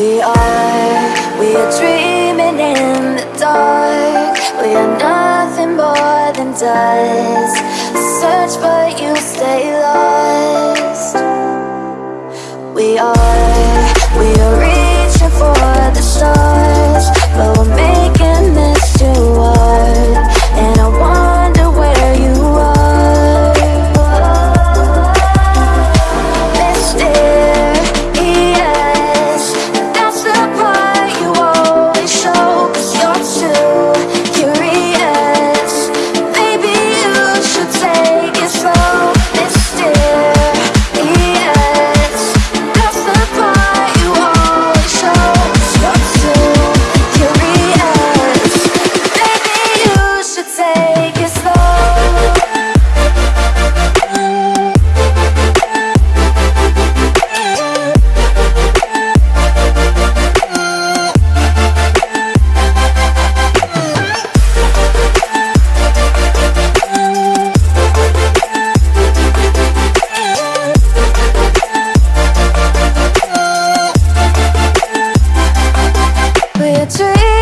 We are, we are dreaming in the dark. We are nothing more than dust. a tree